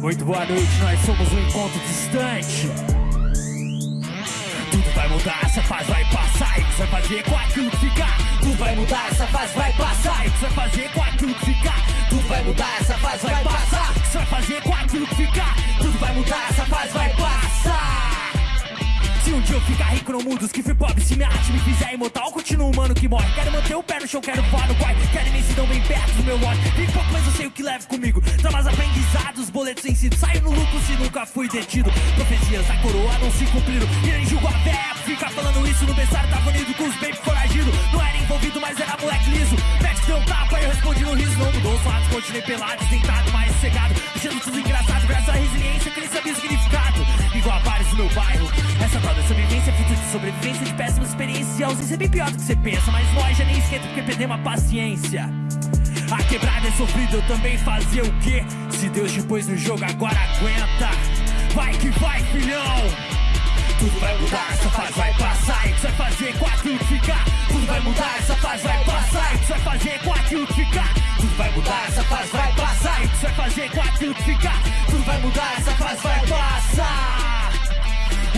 Muito boa noite, nós somos um encontro distante. Tudo vai mudar, essa fase vai passar. E o que você vai fazer com aquilo que ficar? Tudo vai mudar, essa fase vai passar. E o que você vai fazer com aquilo que ficar? Tudo vai mudar, essa fase vai passar. O que você vai fazer com aquilo que ficar? Tudo vai mudar, essa fase vai passar. Se um dia eu ficar rico no mundo, os que fui pobre, se minha arte me fizer imortal, continuo humano que morre. Quero manter o pé no chão, quero voar no corre. Quero imensidão bem perto do meu lote. Vivo pouco, mas eu sei o que levo comigo. Traumas aprendizados, boletos vencidos. Saio no lucro se nunca fui detido. Profecias da coroa não se cumpriram. E nem julgo a véia, fica falando isso no berçário. Tava unido com os baby foragido. Não era envolvido, mas era moleque liso. Médico deu um tapa e eu respondi no riso. Não mudou os fatos, continuei pelado, sentado, mais cegado. Achando tudo engraçado, graças à resiliência que nem sabia o significado. Igual a vários do meu bairro. Essa tal da sobrevivência é fruto de sobrevivência de péssimas experiências. E ausência é bem pior do que você pensa. Mas nós já nem esquenta porque perdemos a paciência. A quebrada é sofrida, eu também fazia o quê? Se Deus te pôs no jogo, agora aguenta. Vai que vai, filhão! Tudo vai mudar, essa fase vai passar. E você vai fazer com aquilo ficar? Tudo vai mudar, essa fase vai passar. E você vai fazer com aquilo ficar? Tudo vai mudar, essa fase vai passar. E você vai fazer com aquilo ficar? Tudo vai mudar, essa fase vai passar.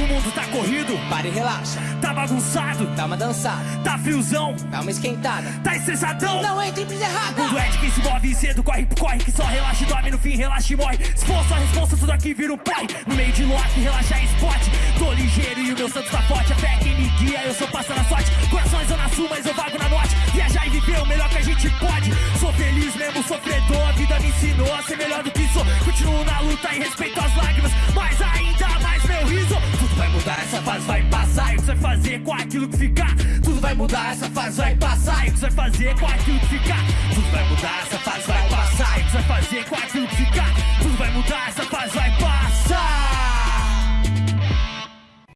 O mundo tá corrido, Para e relaxa, tá bagunçado, dá uma dançada, tá friozão, dá uma esquentada. tá estressadão. Não entre em errada. Mundo é de quem se move cedo, corre, corre, que só relaxa e dorme, no fim relaxa e morre. Se for sua resposta, tudo aqui vira um pai. No meio de lote, relaxa é esporte. Tô ligeiro e o meu santo tá forte. A fé quem me guia, eu sou passa na sorte. Corações eu na sul, mas eu vago na norte. Viajar e viver o melhor que a gente pode. Sou feliz mesmo, sofredor. A vida me ensinou a ser melhor do que sou. Continuo na luta e respeito fazer com aquilo que ficar Tudo vai mudar, essa fase vai passar. E o que você vai fazer com aquilo que ficar Tudo vai mudar, essa fase vai passar. E o que você vai fazer com aquilo que ficar Tudo vai mudar, essa fase vai